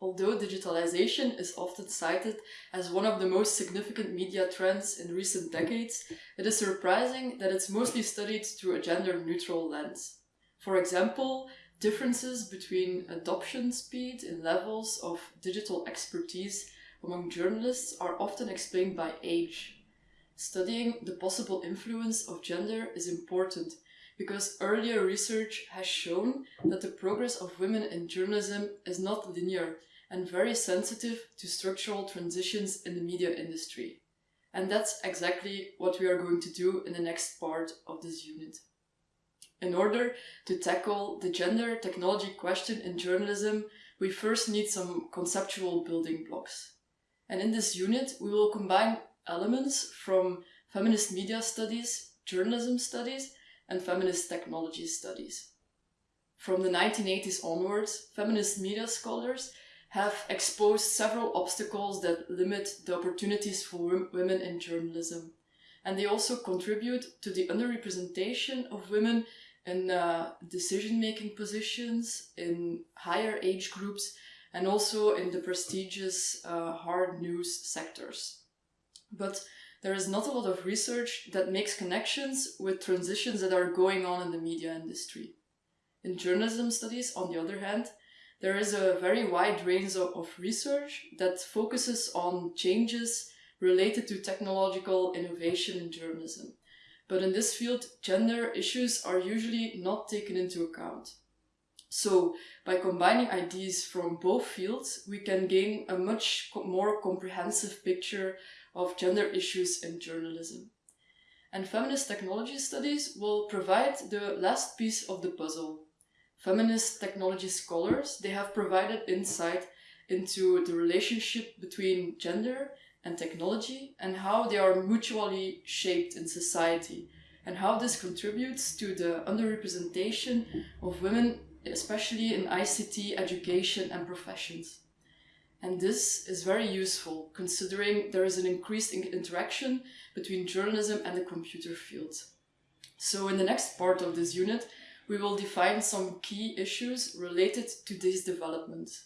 Although digitalization is often cited as one of the most significant media trends in recent decades, it is surprising that it's mostly studied through a gender-neutral lens. For example, differences between adoption speed and levels of digital expertise among journalists are often explained by age. Studying the possible influence of gender is important because earlier research has shown that the progress of women in journalism is not linear and very sensitive to structural transitions in the media industry. And that's exactly what we are going to do in the next part of this unit. In order to tackle the gender technology question in journalism, we first need some conceptual building blocks. And in this unit, we will combine elements from feminist media studies, journalism studies, and feminist technology studies. From the 1980s onwards, feminist media scholars have exposed several obstacles that limit the opportunities for women in journalism. And they also contribute to the underrepresentation of women in uh, decision-making positions, in higher age groups, and also in the prestigious uh, hard news sectors. But there is not a lot of research that makes connections with transitions that are going on in the media industry. In journalism studies, on the other hand, there is a very wide range of, of research that focuses on changes related to technological innovation in journalism. But in this field, gender issues are usually not taken into account. So, by combining ideas from both fields, we can gain a much more comprehensive picture of gender issues in journalism. And feminist technology studies will provide the last piece of the puzzle, feminist technology scholars, they have provided insight into the relationship between gender and technology and how they are mutually shaped in society and how this contributes to the underrepresentation of women, especially in ICT education and professions. And this is very useful considering there is an increased interaction between journalism and the computer field. So in the next part of this unit, we will define some key issues related to these developments.